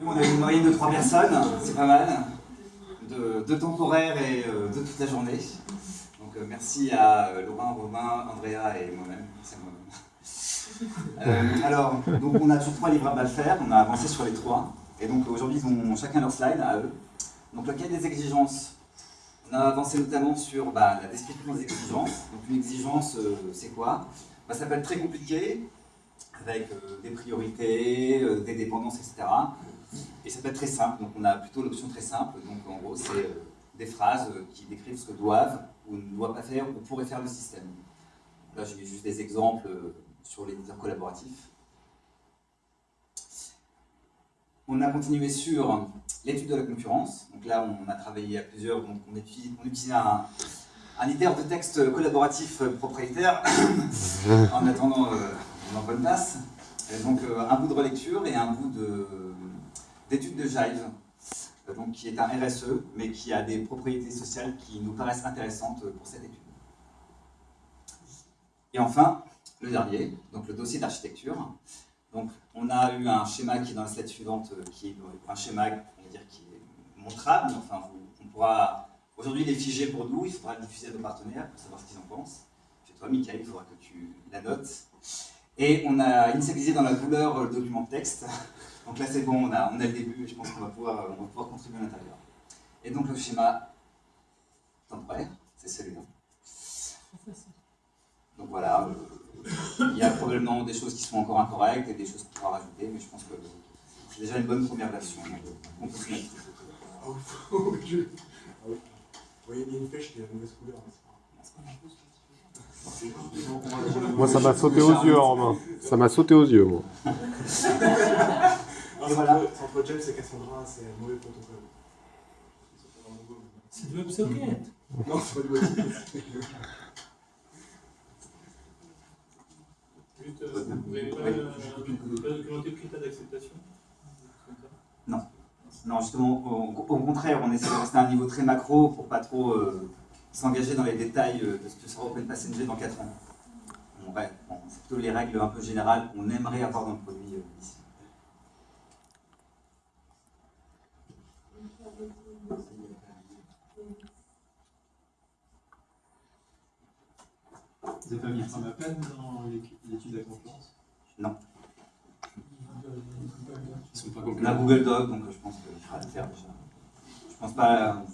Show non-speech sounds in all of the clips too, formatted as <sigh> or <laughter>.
On a une moyenne de 3 personnes, c'est pas mal, de, de temporaire et euh, de toute la journée. Donc euh, merci à euh, Laurent, Romain, Andrea et moi-même. C'est moi-même. alors, donc on a toujours trois livrables à faire, on a avancé sur les trois. Et donc aujourd'hui, ils ont chacun leur slide à eux. Donc le cas des exigences, on a avancé notamment sur bah, la description des exigences. Donc une exigence, c'est quoi? Bah, Ça peut être très compliqué, avec des priorités, des dépendances, etc. Et ça peut être très simple, donc on a plutôt l'option très simple, donc en gros c'est euh, des phrases euh, qui décrivent ce que doivent ou ne doivent pas faire ou pourrait faire le système. Là j'ai juste des exemples euh, sur l'éditeur collaboratif. On a continué sur l'étude de la concurrence, donc là on a travaillé à plusieurs, donc on utilise, un, un de texte collaboratif propriétaire <coughs> en attendant on en place. Donc un bout de relecture et un bout de d'études de Jive, euh, donc, qui est un RSE, mais qui a des propriétés sociales qui nous paraissent intéressantes pour cette étude. Et enfin, le dernier, donc le dossier d'architecture. Donc, on a eu un schéma qui est dans la slide suivante, euh, qui est un schéma on va dire, qui est montrable. Enfin, on pourra. Aujourd'hui, il est figé pour nous, il faudra le diffuser à nos partenaires pour savoir ce qu'ils en pensent. Chez toi, Michael, il faudra que tu la notes. Et on a initialisé dans la couleur le document texte. Donc là, c'est bon, on a, on a le début et je pense qu'on va, pouvoir, on va pouvoir contribuer à l'intérieur. Et donc le schéma temporaire, c'est celui-là. Donc voilà, euh, il y a probablement des choses qui sont encore incorrectes et des choses qu'on pourra rajouter, mais je pense que c'est déjà une bonne première version. On peut se mettre. <laughs> Oui, il y a une pêche qui a la mauvaise couleur. Moi, ça m'a sauté aux yeux, Romain. Ça m'a sauté aux yeux, moi. Et voilà. Entre James et Cassandra, c'est un mauvais protocole. C'est du WebSocket. Non, c'est pas du WebSocket. Juste, euh, vous n'avez pas, euh, pas documenté le critère d'acceptation Non. Non, justement, au, au, contraire, on essaie de rester à un niveau très macro pour pas trop euh, s'engager dans les détails de ce que sera Open Passenger dans 4 ans. Bon, c'est plutôt les règles un peu générales qu'on aimerait avoir dans le produit euh, ici. Vous n'avez pas mis un peine dans l'étude de la concurrence? Non. Ils sont pas On a Google Doc, donc je pense qu'il fera le faire déjà. Je pense pas,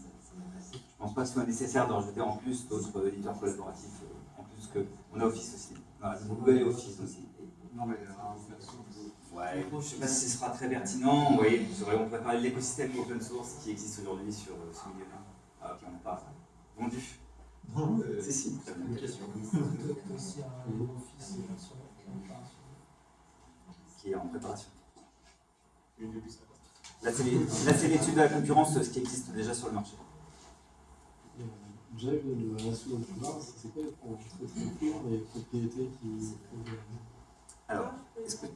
je pense pas que ce soit nécessaire de rajouter en plus d'autres éditeurs collaboratifs, euh, en plus que on a Office aussi. Google et Office aussi. Non mais euh, Ouais, je ne sais pas si ce sera très pertinent. Vous voyez, on pourrait parler de l'écosystème open source qui existe aujourd'hui sur euh, ce milieu-là. Ah, ok, on n'a pas vendu. Non, euh, c'est si. Une question. Qui est en préparation. Là, c'est l'étude de la concurrence, ce qui existe déjà sur le marché. J'avais le ratio le plus bas, c'est quoi les propriétés qui. Alors, est-ce que.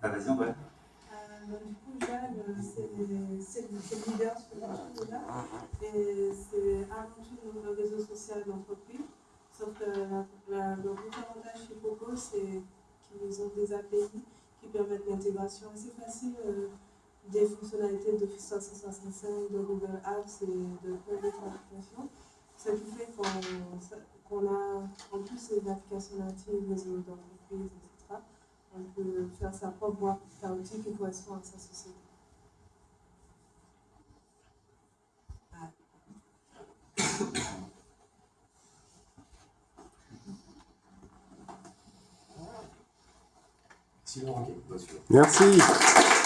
Ah, vas-y, André. Euh, du coup, Jade, c'est le leader sur le là et c'est avant tout le réseau social d'entreprise. Sauf que la, la, le gros avantage chez Coco, c'est qu'ils ont des API qui permettent l'intégration assez facile euh, des fonctionnalités d'Office 365, de Google Apps et de plein d'autres applications. Ce qui fait qu'on qu a en plus une application native, réseau d'entreprise, etc. On peut faire sa propre boîte chaotique qui correspond à sa société. Sinon, ok. Merci.